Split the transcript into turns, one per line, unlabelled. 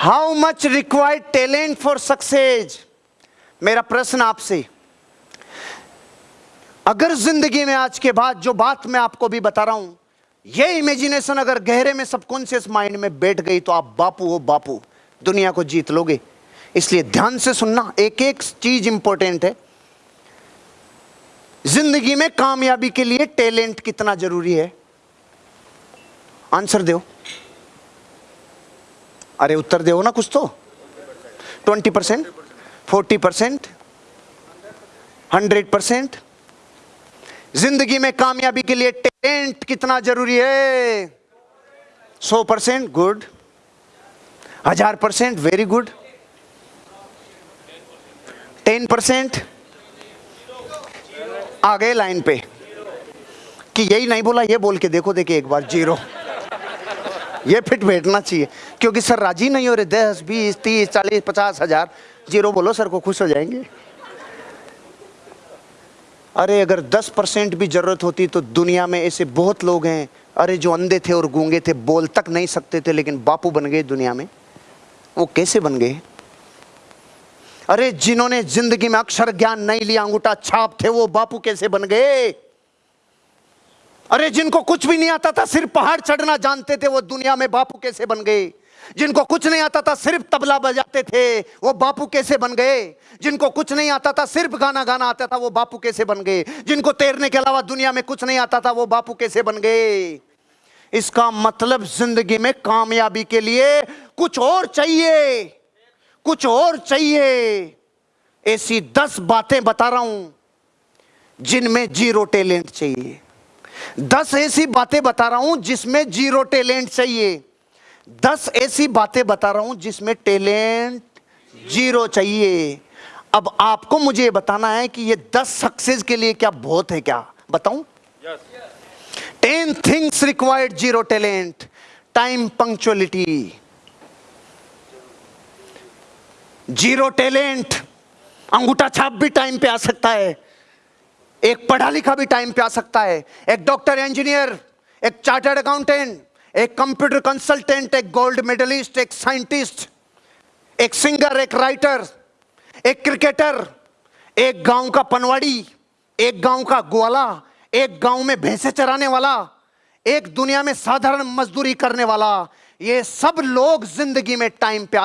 How much required talent for success मेरा प्रश्न आपसे। अगर ज़िंदगी में आज के बाद जो बात मैं आपको भी बता रहा हूँ, ये इमेजिनेशन अगर गहरे में सबकॉन्शियस माइंड में बैठ गई तो आप बापू हो बापू, दुनिया को जीत लोगे। इसलिए ध्यान से सुनना एक एक चीज़ इंपॉर्टेंट है। ज़िंदगी में कामयाबी के लिए टैलेंट कितना ज़रूरी है? आंसर दो। अरे उत्तर दो ना कुछ तो। Twenty percent forty percent hundred percent ज़िंदगी में कामयाबी के लिए टैलेंट कितना ज़रूरी है? सौ परसेंट गुड हज़ार percent very good ten percent आ गए लाइन पे। कि यही नहीं बोला, ये बोल के देखो, देखिए एक बार ज़ीरो ये फिट बैठना चाहिए। क्योंकि सर राज़ी नहीं हो रहे, दस, बीस, तीस, चालीस, पचास हज़ार। ज़ीरो बोलो, सर को खुश हो जाएँगे। अरे, अगर दस परसेंट भी ज़रूरत होती तो दुनिया में ऐसे बहुत लोग हैं। अरे, जो अंधे थे और गूँगे थे, बोल तक नहीं सकते थे, लेकिन बापू बन गए दुनिया में। वो कैसे बन गए? अरे, जिन्होंने ज़िंदगी में अक्षर ज्ञान नहीं लिया, अंगूठा छाप थे, वो बापू कैसे बन गए? अरे जिनको कुछ भी नहीं आता था, सिर्फ़ पहाड़ चढ़ना जानते थे, वो दुनिया में बापू कैसे बन गए? जिनको कुछ नहीं आता था, सिर्फ़ तबला बजाते थे, वो बापू कैसे बन गए? जिनको कुछ नहीं आता था, सिर्फ़ गाना गाना आता था, वो बापू कैसे बन गए? जिनको तैरने के अलावा दुनिया में कुछ नहीं आता था, वो बापू कैसे बन गए? इसका मतलब ज़िंदगी में कामयाबी के लिए कुछ और चाहिए। कुछ और चाहिए। ऐसी दस बातें बता रहा हूँ, जिनमें ज़ीरो टैलेंट चाहिए। दस ऐसी बातें बता रहा हूँ जिसमें ज़ीरो टैलेंट चाहिए। दस ऐसी बातें बता रहा हूँ जिसमें टैलेंट ज़ीरो चाहिए। अब आपको मुझे ये बताना है कि ये दस सक्सेस के लिए क्या बहुत है क्या? बताऊँ? Ten things required zero talent time punctuality zero talent अंगूठा छाप भी टाइम पे आ सकता है। एक पढ़ा लिखा भी टाइम पे आ सकता है। एक डॉक्टर इंजीनियर एक चार्टर्ड अकाउंटेंट एक कंप्यूटर कंसल्टेंट एक गोल्ड मेडलिस्ट एक साइंटिस्ट एक सिंगर एक राइटर एक क्रिकेटर एक गाँव का पनवाड़ी, एक गाँव का ग्वाला, एक गाँव में भैंसे चराने वाला, एक दुनिया में साधारण मजदूरी करने वाला, ये सब लोग ज़िंदगी में टाइम पे